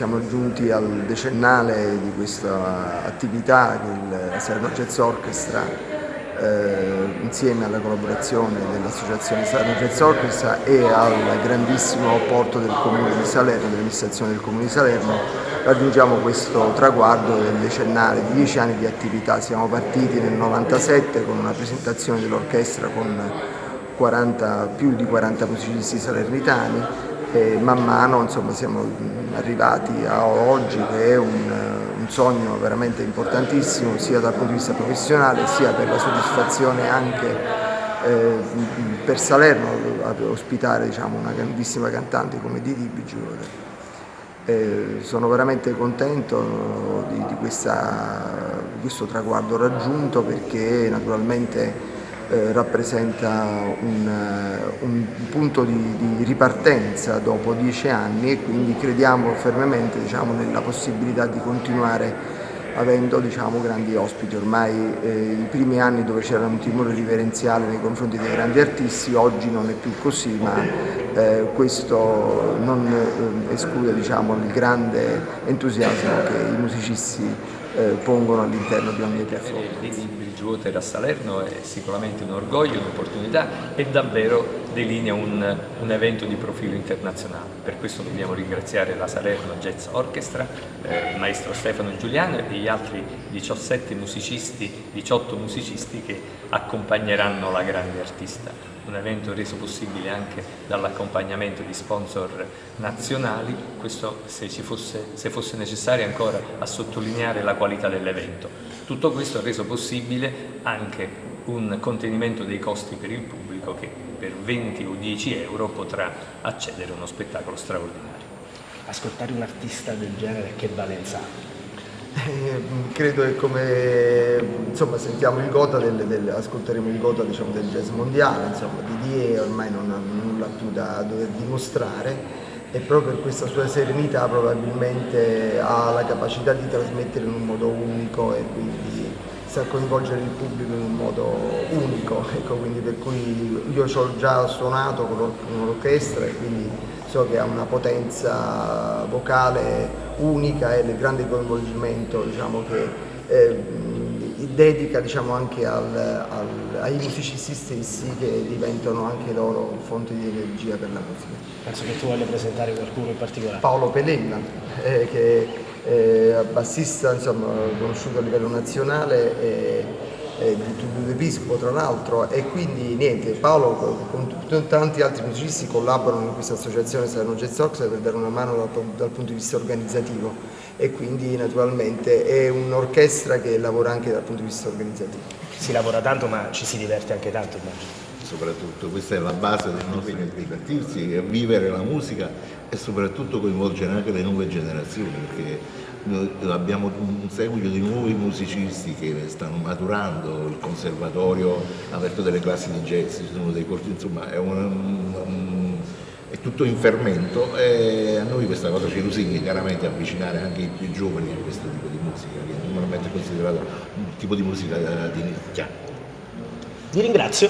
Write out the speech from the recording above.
siamo giunti al decennale di questa attività che il Salerno Jazz Orchestra eh, insieme alla collaborazione dell'associazione Salerno Jazz Orchestra e al grandissimo apporto del Comune di Salerno, dell'amministrazione del Comune di Salerno, raggiungiamo questo traguardo del decennale di dieci anni di attività. Siamo partiti nel 97 con una presentazione dell'orchestra con 40, più di 40 musicisti salernitani e man mano insomma, siamo arrivati a oggi che è un, un, sogno veramente importantissimo sia dal punto di vista professionale sia per la soddisfazione anche eh, per Salerno ospitare diciamo, una grandissima cantante come Didi Bigione. Eh, sono veramente contento di, di, questa, di questo traguardo raggiunto perché naturalmente eh, rappresenta un, eh, un punto di, di, ripartenza dopo dieci anni e quindi crediamo fermamente diciamo, nella possibilità di continuare avendo diciamo, grandi ospiti. Ormai eh, i primi anni dove c'era un timore riverenziale nei confronti dei grandi artisti, oggi non è più così, ma eh, questo non eh, esclude diciamo, il grande entusiasmo che i musicisti eh, pongono all'interno di ogni performance. Bridgewater a Salerno è sicuramente un orgoglio, un'opportunità e davvero delinea un, un, evento di profilo internazionale. Per questo dobbiamo ringraziare la Salerno Jazz Orchestra, eh, il maestro Stefano Giuliano e gli altri 17 musicisti, 18 musicisti che accompagneranno la grande artista un evento reso possibile anche dall'accompagnamento di sponsor nazionali, questo se, fosse, se fosse necessario ancora a sottolineare la qualità dell'evento. Tutto questo ha reso possibile anche un contenimento dei costi per il pubblico che per 20 o 10 euro potrà accedere a uno spettacolo straordinario. Ascoltare un artista del genere che valenza ha? Eh, credo che come insomma, sentiamo il gota, del, del, ascolteremo il gota diciamo, del jazz mondiale, insomma, Didier ormai non ha nulla più da dover dimostrare e proprio per questa sua serenità probabilmente ha la capacità di trasmettere in un modo unico e quindi sa coinvolgere il pubblico in un modo unico, ecco, quindi per cui io ci ho già suonato con l'orchestra e quindi so che ha una potenza vocale unica e il grande coinvolgimento diciamo, che eh, dedica diciamo, anche al, al, ai musicisti stessi che diventano anche loro fonte di energia per la musica. Penso che tu voglia presentare qualcuno in particolare. Paolo Pelenna, eh, che è bassista insomma, conosciuto a livello nazionale. E, eh, Tullio tra l'altro e quindi niente, Paolo con tanti altri musicisti collaborano in questa associazione Salerno Jazz Orchestra per dare una mano dal, dal, punto di vista organizzativo e quindi naturalmente è un'orchestra che lavora anche dal punto di vista organizzativo. Si lavora tanto ma ci si diverte anche tanto immagino. Soprattutto, questa è la base del nostro divertirsi, vivere la musica e soprattutto coinvolgere anche le nuove generazioni perché abbiamo un seguito di nuovi musicisti che stanno maturando, il conservatorio ha aperto delle classi di jazz, ci sono dei corsi, insomma è, un, un, è tutto in fermento e a noi questa cosa ci lusinga chiaramente avvicinare anche i più giovani a questo tipo di musica che normalmente è considerato un tipo di musica di nicchia. Vi ringrazio.